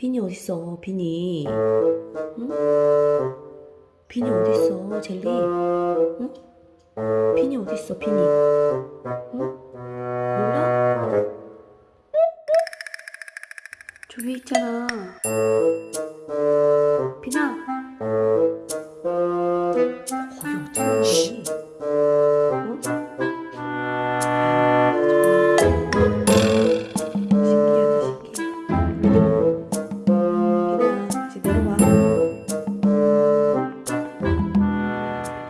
비니 어딨어, 비니? 응? 비니 아. 어딨어, 젤리? 응? 비니 어딨어, 비니? 응? 몰라? 저기 있잖아. 비나,